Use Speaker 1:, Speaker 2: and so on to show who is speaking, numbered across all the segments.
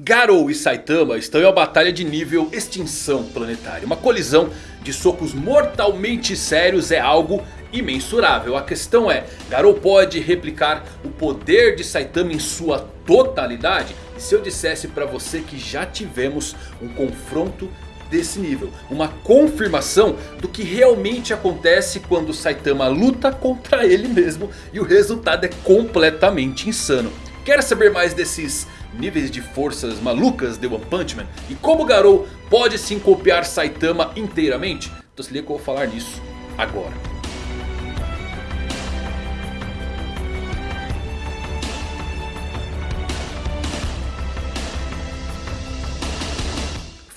Speaker 1: Garou e Saitama estão em uma batalha de nível extinção planetária. Uma colisão de socos mortalmente sérios é algo imensurável. A questão é, Garou pode replicar o poder de Saitama em sua totalidade? E se eu dissesse para você que já tivemos um confronto desse nível. Uma confirmação do que realmente acontece quando Saitama luta contra ele mesmo. E o resultado é completamente insano. Quer saber mais desses níveis de forças malucas de One Punch Man? E como Garou pode sim copiar Saitama inteiramente? Então se liga que eu vou falar nisso agora.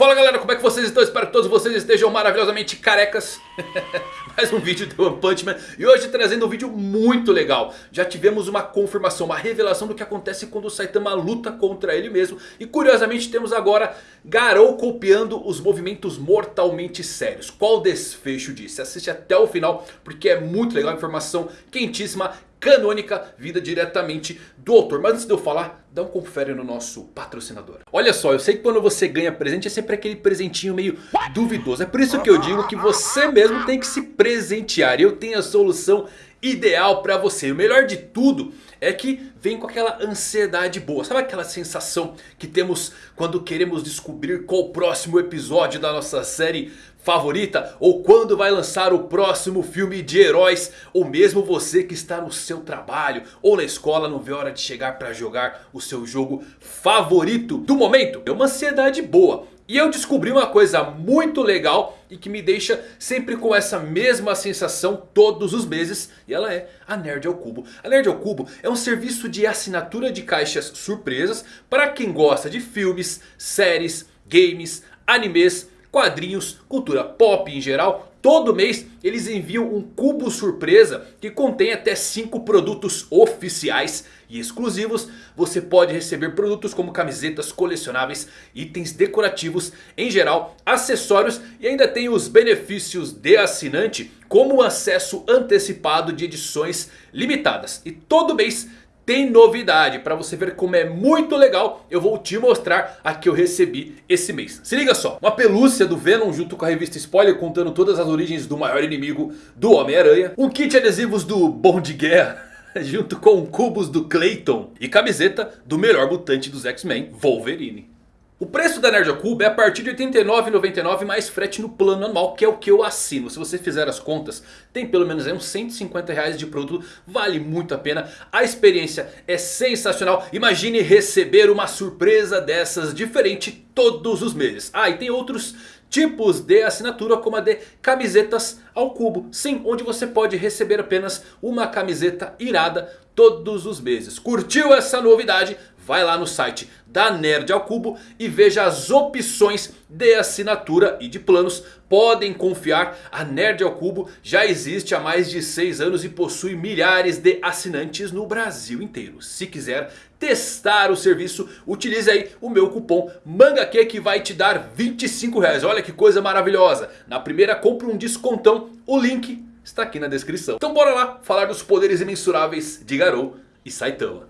Speaker 1: Fala galera, como é que vocês estão? Espero que todos vocês estejam maravilhosamente carecas. Mais um vídeo do One Punch Man. E hoje trazendo um vídeo muito legal. Já tivemos uma confirmação, uma revelação do que acontece quando o Saitama luta contra ele mesmo. E curiosamente temos agora Garou copiando os movimentos mortalmente sérios. Qual desfecho disso? Assiste até o final porque é muito legal. Informação quentíssima canônica vinda diretamente do autor. Mas antes de eu falar, dá um confere no nosso patrocinador. Olha só, eu sei que quando você ganha presente é sempre aquele presentinho meio duvidoso. É por isso que eu digo que você mesmo tem que se presentear. Eu tenho a solução ideal para você. O melhor de tudo é que vem com aquela ansiedade boa. Sabe aquela sensação que temos quando queremos descobrir qual o próximo episódio da nossa série favorita? Ou quando vai lançar o próximo filme de heróis? Ou mesmo você que está no seu trabalho ou na escola não vê hora de chegar para jogar o seu jogo favorito do momento? É uma ansiedade boa. E eu descobri uma coisa muito legal e que me deixa sempre com essa mesma sensação todos os meses. E ela é a Nerd ao Cubo. A Nerd ao Cubo é um serviço de assinatura de caixas surpresas para quem gosta de filmes, séries, games, animes, quadrinhos, cultura pop em geral. Todo mês eles enviam um cubo surpresa que contém até 5 produtos oficiais e exclusivos. Você pode receber produtos como camisetas colecionáveis, itens decorativos em geral, acessórios e ainda tem os benefícios de assinante como acesso antecipado de edições limitadas. E todo mês tem novidade. Para você ver como é muito legal, eu vou te mostrar a que eu recebi esse mês. Se liga só, uma pelúcia do Venom junto com a revista Spoiler contando todas as origens do maior inimigo do Homem-Aranha. Um kit de adesivos do Bom de Guerra. Junto com cubos do Clayton e camiseta do melhor mutante dos X-Men, Wolverine. O preço da Nerd Cube é a partir de R$ 89,99 mais frete no plano anual, que é o que eu assino. Se você fizer as contas, tem pelo menos aí uns 150 reais de produto, vale muito a pena. A experiência é sensacional. Imagine receber uma surpresa dessas diferente todos os meses. Ah, e tem outros tipos de assinatura como a de camisetas ao cubo. Sim, onde você pode receber apenas uma camiseta irada todos os meses. Curtiu essa novidade? Vai lá no site da Nerd ao Cubo e veja as opções de assinatura e de planos. Podem confiar, a Nerd ao Cubo já existe há mais de 6 anos e possui milhares de assinantes no Brasil inteiro. Se quiser testar o serviço, utilize aí o meu cupom MANGAQ que vai te dar 25 reais. Olha que coisa maravilhosa. Na primeira compra um descontão, o link está aqui na descrição. Então bora lá falar dos poderes imensuráveis de Garou e Saitama.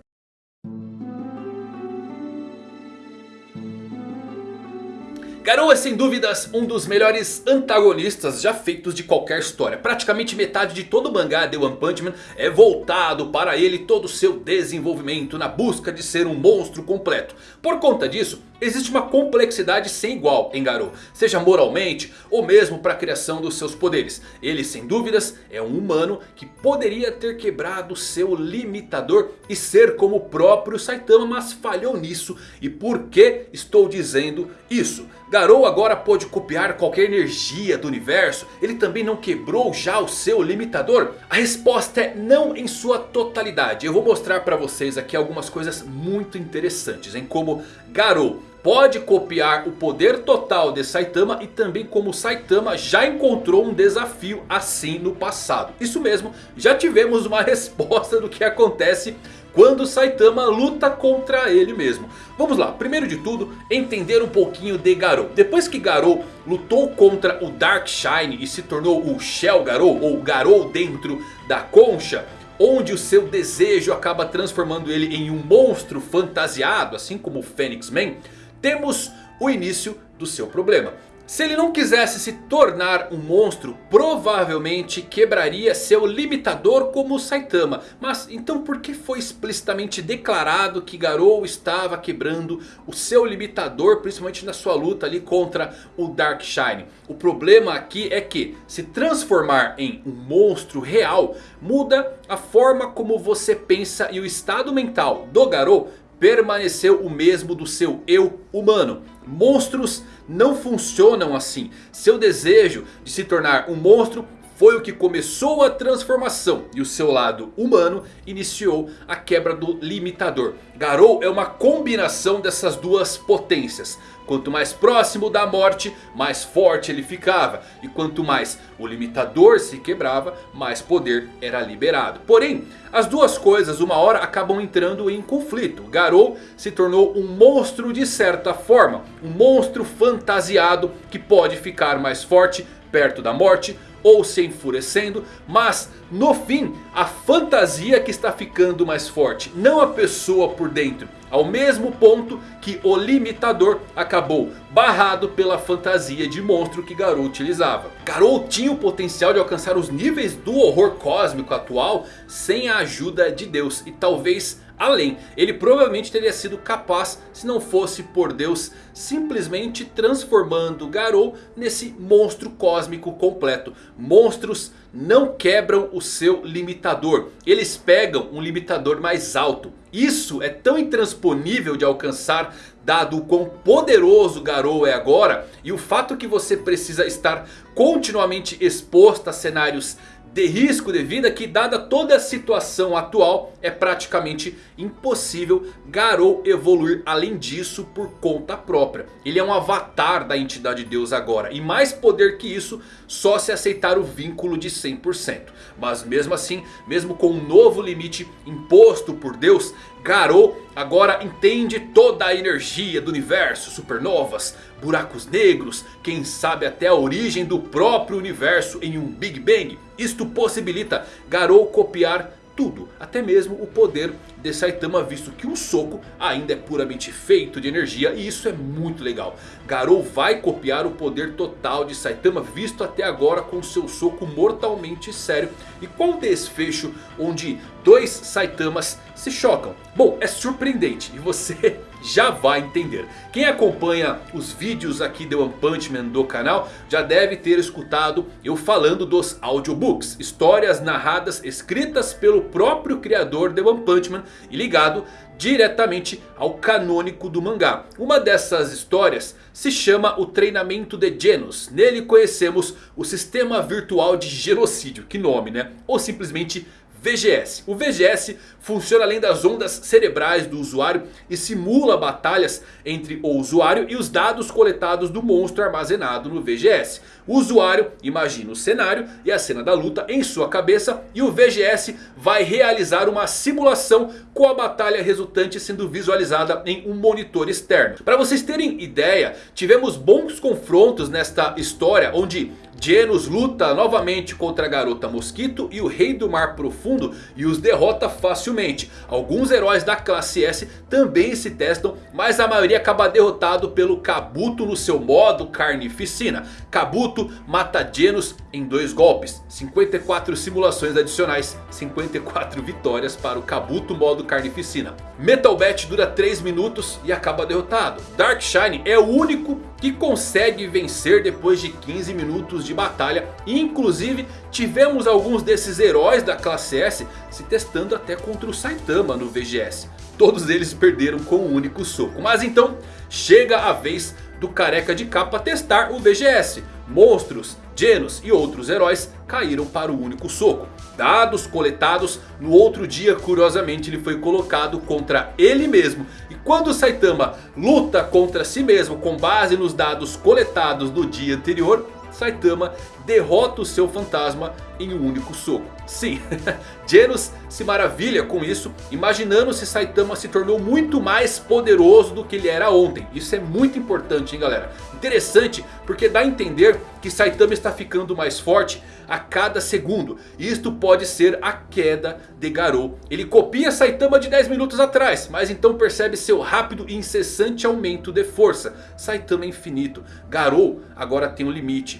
Speaker 1: Garou é sem dúvidas um dos melhores antagonistas já feitos de qualquer história. Praticamente metade de todo o mangá de One Punch Man é voltado para ele todo o seu desenvolvimento na busca de ser um monstro completo. Por conta disso, existe uma complexidade sem igual em Garou. Seja moralmente ou mesmo para a criação dos seus poderes. Ele sem dúvidas é um humano que poderia ter quebrado seu limitador e ser como o próprio Saitama. Mas falhou nisso. E por que estou dizendo isso? Garou agora pode copiar qualquer energia do universo? Ele também não quebrou já o seu limitador? A resposta é não em sua totalidade. Eu vou mostrar para vocês aqui algumas coisas muito interessantes em como Garou pode copiar o poder total de Saitama e também como Saitama já encontrou um desafio assim no passado. Isso mesmo, já tivemos uma resposta do que acontece quando Saitama luta contra ele mesmo. Vamos lá, primeiro de tudo, entender um pouquinho de Garou. Depois que Garou lutou contra o Dark Shine e se tornou o Shell Garou, ou Garou dentro da concha... onde o seu desejo acaba transformando ele em um monstro fantasiado, assim como o Fênix Man, temos o início do seu problema. Se ele não quisesse se tornar um monstro, provavelmente quebraria seu limitador como o Saitama. Mas então por que foi explicitamente declarado que Garou estava quebrando o seu limitador, principalmente na sua luta ali contra o Dark Shine? O problema aqui é que se transformar em um monstro real muda a forma como você pensa e o estado mental do Garou permaneceu o mesmo do seu eu humano. Monstros não funcionam assim. Seu desejo de se tornar um monstro foi o que começou a transformação e o seu lado humano iniciou a quebra do limitador. Garou é uma combinação dessas duas potências. Quanto mais próximo da morte, mais forte ele ficava. E quanto mais o limitador se quebrava, mais poder era liberado. Porém, as duas coisas uma hora acabam entrando em conflito. Garou se tornou um monstro de certa forma. Um monstro fantasiado que pode ficar mais forte perto da morte ou se enfurecendo. Mas no fim a fantasia que está ficando mais forte. Não a pessoa por dentro. Ao mesmo ponto que o limitador acabou barrado pela fantasia de monstro que Garou utilizava. Garou tinha o potencial de alcançar os níveis do horror cósmico atual sem a ajuda de Deus. E talvez além. Ele provavelmente teria sido capaz se não fosse por Deus simplesmente transformando Garou nesse monstro cósmico completo. Monstros não quebram o seu limitador. Eles pegam um limitador mais alto. Isso é tão intransponível de alcançar dado o quão poderoso Garou é agora. E o fato que você precisa estar continuamente exposto a cenários de risco de vida que dada toda a situação atual é praticamente impossível Garou evoluir além disso por conta própria. Ele é um avatar da entidade Deus agora e mais poder que isso só se aceitar o vínculo de 100%. Mas mesmo assim, mesmo com um novo limite imposto por Deus, Garou agora entende toda a energia do universo, supernovas, buracos negros, quem sabe até a origem do próprio universo em um Big Bang. Isto possibilita Garou copiar tudo, até mesmo o poder de Saitama visto que um soco ainda é puramente feito de energia e isso é muito legal. Garou vai copiar o poder total de Saitama visto até agora com seu soco mortalmente sério. E o desfecho onde dois Saitamas se chocam? Bom, é surpreendente e você já vai entender. Quem acompanha os vídeos aqui de One Punch Man do canal já deve ter escutado eu falando dos audiobooks. Histórias narradas escritas pelo próprio criador de One Punch Man e ligado diretamente ao canônico do mangá. Uma dessas histórias se chama o treinamento de Genos. Nele conhecemos o sistema virtual de genocídio, que nome né? Ou simplesmente VGS. O VGS funciona além das ondas cerebrais do usuário e simula batalhas entre o usuário e os dados coletados do monstro armazenado no VGS. O usuário imagina o cenário e a cena da luta em sua cabeça e o VGS vai realizar uma simulação com a batalha resultante sendo visualizada em um monitor externo. Para vocês terem ideia, tivemos bons confrontos nesta história onde Genos luta novamente contra a garota mosquito e o rei do mar profundo e os derrota facilmente. Alguns heróis da classe S também se testam, mas a maioria acaba derrotado pelo Kabuto no seu modo carnificina. Kabuto mata Genos em dois golpes, 54 simulações adicionais, 54 vitórias para o Kabuto modo carnificina. Metal Bat dura 3 minutos e acaba derrotado. Dark Shine é o único que consegue vencer depois de 15 minutos de batalha. Inclusive tivemos alguns desses heróis da classe S se testando até contra o Saitama no VGS. Todos eles perderam com um único soco. Mas então chega a vez do careca de capa testar o VGS. Monstros, Genos e outros heróis caíram para o único soco. Dados coletados, no outro dia curiosamente ele foi colocado contra ele mesmo. Quando Saitama luta contra si mesmo com base nos dados coletados do dia anterior... Saitama derrota o seu fantasma em um único soco. Sim, Genos se maravilha com isso, imaginando se Saitama se tornou muito mais poderoso do que ele era ontem. Isso é muito importante, hein galera. Interessante porque dá a entender que Saitama está ficando mais forte a cada segundo. Isto pode ser a queda de Garou. Ele copia Saitama de 10 minutos atrás, mas então percebe seu rápido e incessante aumento de força. Saitama é infinito. Garou agora tem um limite.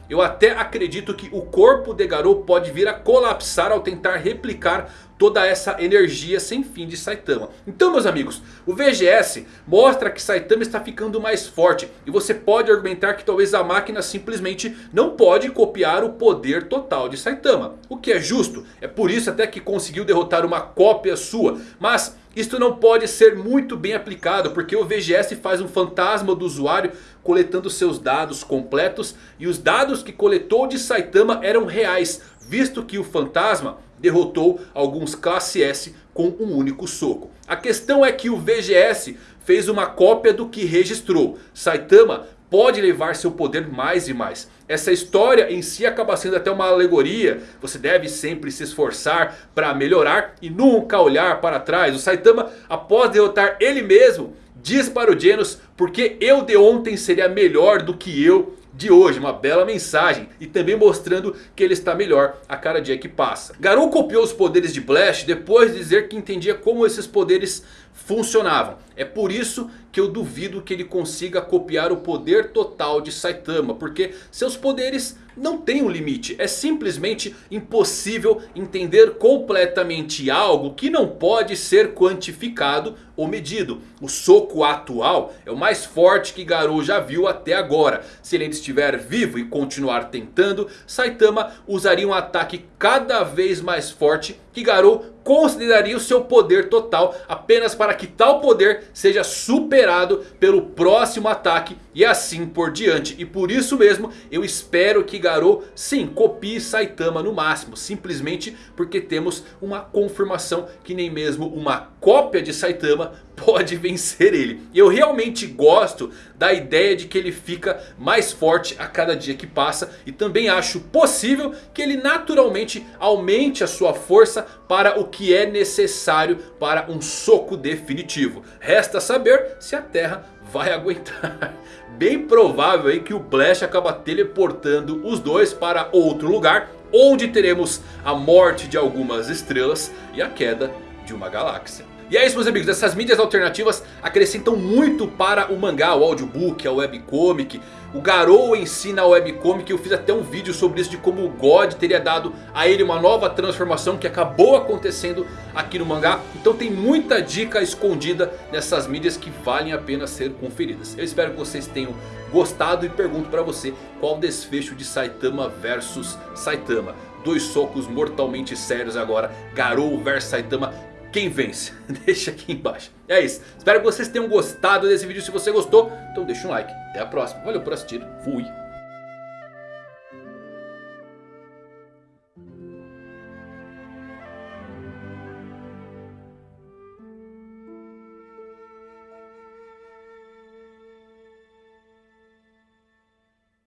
Speaker 1: Eu até acredito que o corpo de Garou pode vir a colapsar ao tentar replicar toda essa energia sem fim de Saitama. Então meus amigos, o VGS mostra que Saitama está ficando mais forte. E você pode argumentar que talvez a máquina simplesmente não pode copiar o poder total de Saitama. O que é justo, é por isso até que conseguiu derrotar uma cópia sua. Mas isto não pode ser muito bem aplicado porque o VGS faz um fantasma do usuário coletando seus dados completos. E os dados que coletou de Saitama eram reais, visto que o fantasma derrotou alguns classe S com um único soco. A questão é que o VGS fez uma cópia do que registrou. Saitama pode levar seu poder mais e mais. Essa história em si acaba sendo até uma alegoria. Você deve sempre se esforçar para melhorar e nunca olhar para trás. O Saitama após derrotar ele mesmo diz para o Genos porque eu de ontem seria melhor do que eu de hoje. Uma bela mensagem. E também mostrando que ele está melhor a cada dia que passa. Garou copiou os poderes de Blast depois de dizer que entendia como esses poderes funcionavam. É por isso que eu duvido que ele consiga copiar o poder total de Saitama. Porque seus poderes não têm um limite. É simplesmente impossível entender completamente algo que não pode ser quantificado ou medido. O soco atual é o mais forte que Garou já viu até agora. Se ele estiver vivo e continuar tentando, Saitama usaria um ataque cada vez mais forte que Garou consideraria o seu poder total apenas para que tal poder seja superado pelo próximo ataque e assim por diante. E por isso mesmo eu espero que Garou sim copie Saitama no máximo. Simplesmente porque temos uma confirmação que nem mesmo uma cópia de Saitama pode vencer ele. E eu realmente gosto da ideia de que ele fica mais forte a cada dia que passa. E também acho possível que ele naturalmente aumente a sua força para o que é necessário para um soco definitivo. Resta saber se a Terra vai aguentar. Bem provável aí que o Blast acaba teleportando os dois para outro lugar. Onde teremos a morte de algumas estrelas e a queda de uma galáxia. E é isso meus amigos, essas mídias alternativas acrescentam muito para o mangá, o audiobook, a webcomic. O Garou ensina a webcomic, eu fiz até um vídeo sobre isso de como o God teria dado a ele uma nova transformação que acabou acontecendo aqui no mangá. Então tem muita dica escondida nessas mídias que valem a pena ser conferidas. Eu espero que vocês tenham gostado e pergunto para você qual o desfecho de Saitama versus Saitama. Dois socos mortalmente sérios agora, Garou versus Saitama quem vence? Deixa aqui embaixo. É isso. Espero que vocês tenham gostado desse vídeo. Se você gostou, então deixa um like. Até a próxima. Valeu por assistir. Fui.